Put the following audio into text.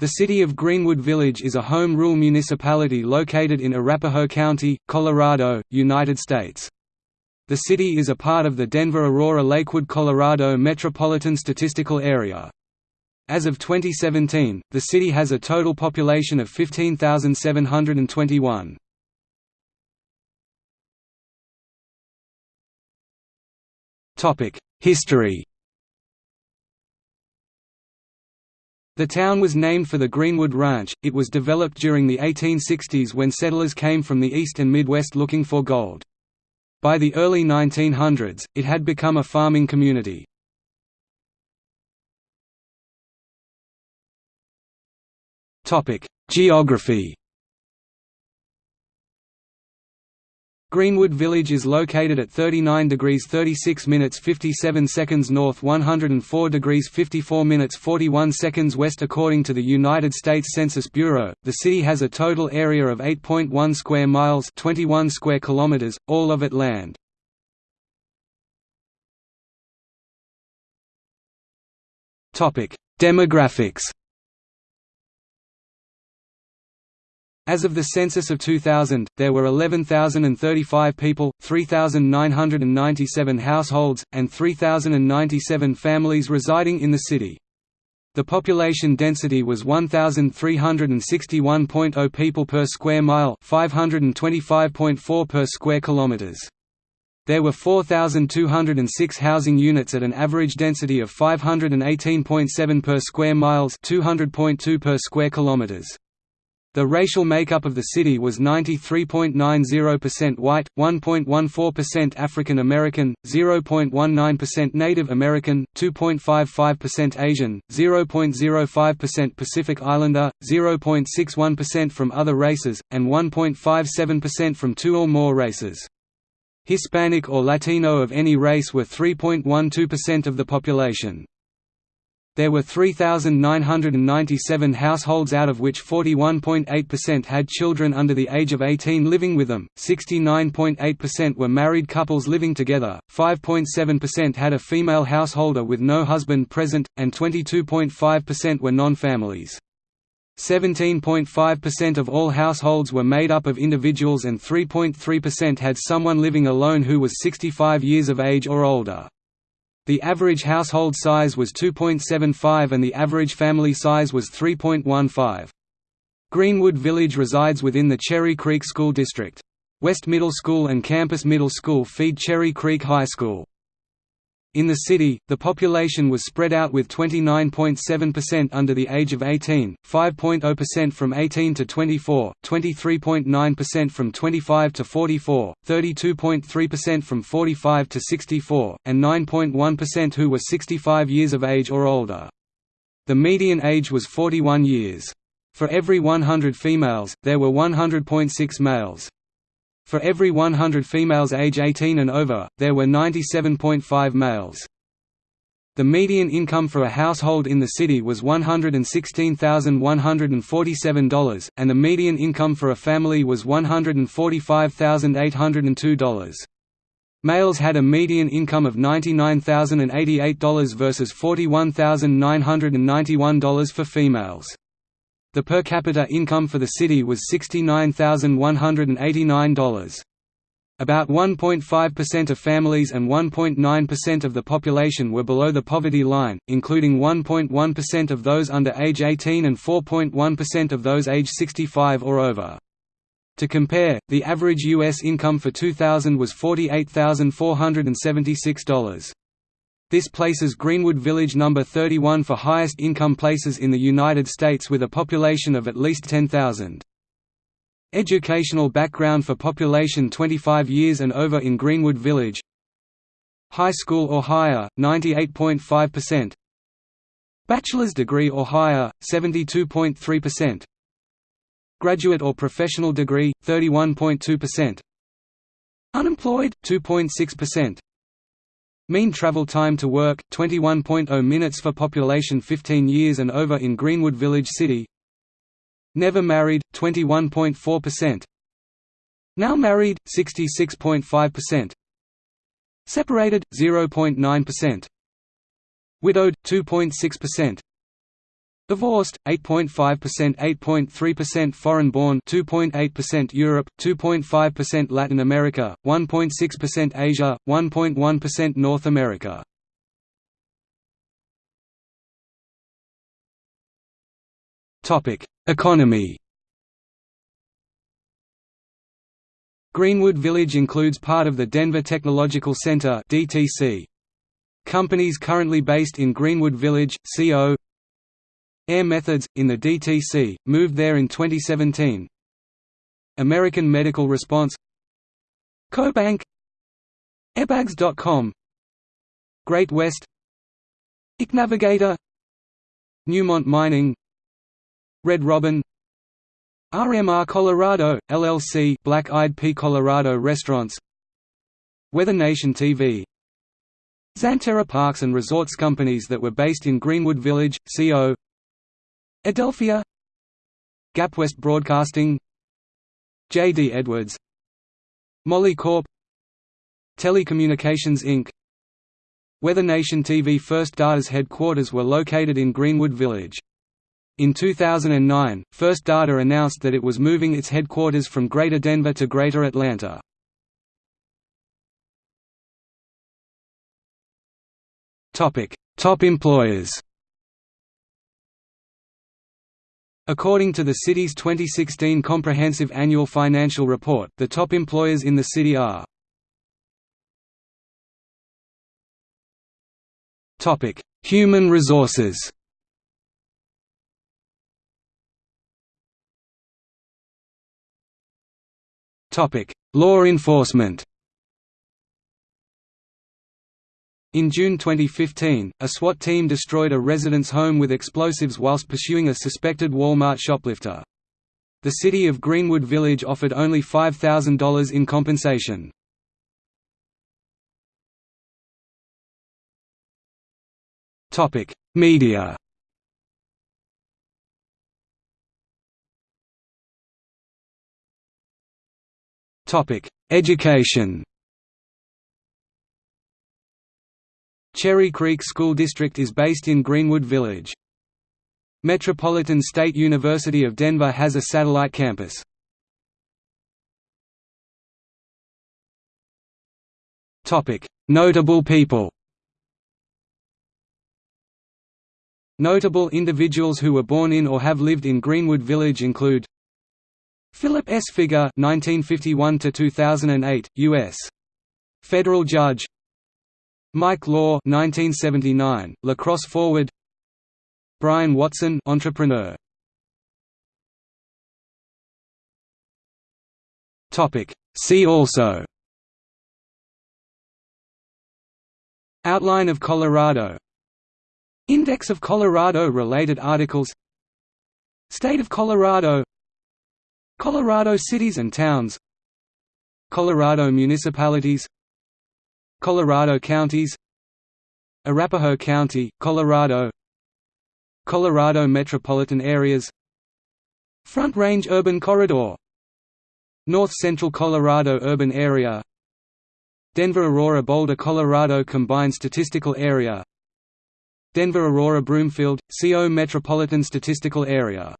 The city of Greenwood Village is a home rule municipality located in Arapahoe County, Colorado, United States. The city is a part of the Denver-Aurora-Lakewood, Colorado Metropolitan Statistical Area. As of 2017, the city has a total population of 15,721. History The town was named for the Greenwood Ranch. It was developed during the 1860s when settlers came from the east and Midwest looking for gold. By the early 1900s, it had become a farming community. Topic: Geography Greenwood Village is located at 39 degrees 36 minutes 57 seconds north 104 degrees 54 minutes 41 seconds west According to the United States Census Bureau, the city has a total area of 8.1 square miles 21 square kilometers, all of it land. Demographics As of the census of 2000, there were 11,035 people, 3,997 households, and 3,097 families residing in the city. The population density was 1,361.0 people per square mile 525.4 per square kilometers. There were 4,206 housing units at an average density of 518.7 per square miles 200.2 per square kilometers. The racial makeup of the city was 93.90% white, 1.14% African American, 0.19% Native American, 2.55% Asian, 0.05% Pacific Islander, 0.61% from other races, and 1.57% from two or more races. Hispanic or Latino of any race were 3.12% of the population. There were 3,997 households out of which 41.8% had children under the age of 18 living with them, 69.8% were married couples living together, 5.7% had a female householder with no husband present, and 22.5% were non-families. 17.5% of all households were made up of individuals and 3.3% had someone living alone who was 65 years of age or older. The average household size was 2.75 and the average family size was 3.15. Greenwood Village resides within the Cherry Creek School District. West Middle School and Campus Middle School feed Cherry Creek High School. In the city, the population was spread out with 29.7% under the age of 18, 5.0% from 18 to 24, 23.9% from 25 to 44, 32.3% from 45 to 64, and 9.1% who were 65 years of age or older. The median age was 41 years. For every 100 females, there were 100.6 males. For every 100 females age 18 and over, there were 97.5 males. The median income for a household in the city was $116,147, and the median income for a family was $145,802. Males had a median income of $99,088 versus $41,991 for females. The per capita income for the city was $69,189. About 1.5% of families and 1.9% of the population were below the poverty line, including 1.1% of those under age 18 and 4.1% of those age 65 or over. To compare, the average U.S. income for 2000 was $48,476. This places Greenwood Village number 31 for highest income places in the United States with a population of at least 10,000. Educational background for population 25 years and over in Greenwood Village. High school or higher, 98.5% Bachelor's degree or higher, 72.3% Graduate or professional degree, 31.2% Unemployed, 2.6% Mean travel time to work, 21.0 minutes for population 15 years and over in Greenwood Village City. Never married, 21.4% Now married, 66.5% Separated, 0.9% Widowed, 2.6% Divorced, 8.5% 8.3% foreign-born 2.8% Europe, 2.5% Latin America, 1.6% Asia, 1.1% North America. Economy Greenwood Village includes part of the Denver Technological Center DTC. Companies currently based in Greenwood Village, CO Air Methods, in the DTC, moved there in 2017 American Medical Response CoBank Airbags.com Great West Navigator Newmont Mining Red Robin RMR Colorado, LLC Black Eyed Pea Colorado Restaurants Weather Nation TV Xanterra Parks and Resorts companies that were based in Greenwood Village, CO Adelphia Gapwest Broadcasting J.D. Edwards Molycorp Telecommunications Inc. Weather Nation TV First Data's headquarters were located in Greenwood Village. In 2009, First Data announced that it was moving its headquarters from Greater Denver to Greater Atlanta. Top employers According to the city's 2016 Comprehensive Annual Financial Report, the top employers in the city are Human resources. Law enforcement In June 2015, a SWAT team destroyed a resident's home with explosives whilst pursuing a suspected Walmart shoplifter. The city of Greenwood Village offered only $5,000 in compensation. Media Education Cherry Creek School District is based in Greenwood Village. Metropolitan State University of Denver has a satellite campus. Notable people Notable individuals who were born in or have lived in Greenwood Village include Philip S. Figa 1951 2008 US federal judge Mike Law 1979, lacrosse forward. Brian Watson entrepreneur. Topic. See also. Outline of Colorado. Index of Colorado related articles. State of Colorado. Colorado cities and towns. Colorado municipalities Colorado counties Arapahoe County, Colorado Colorado metropolitan areas Front Range Urban Corridor North Central Colorado Urban Area Denver-Aurora Boulder Colorado Combined Statistical Area Denver-Aurora Broomfield, CO Metropolitan Statistical Area